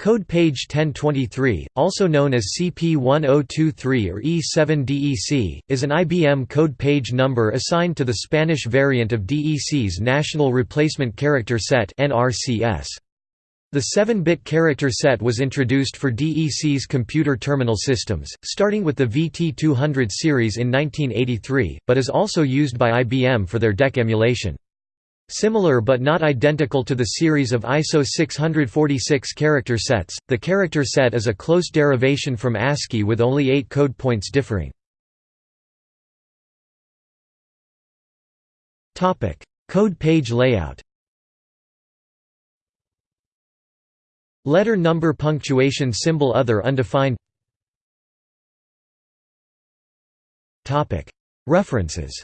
Code page 1023, also known as CP1023 or E7DEC, is an IBM code page number assigned to the Spanish variant of DEC's National Replacement Character Set The 7-bit character set was introduced for DEC's computer terminal systems, starting with the VT200 series in 1983, but is also used by IBM for their DEC emulation. Similar but not identical to the series of ISO 646 character sets, the character set is a close derivation from ASCII with only eight code points differing. Code page layout. Letter number punctuation symbol other undefined. References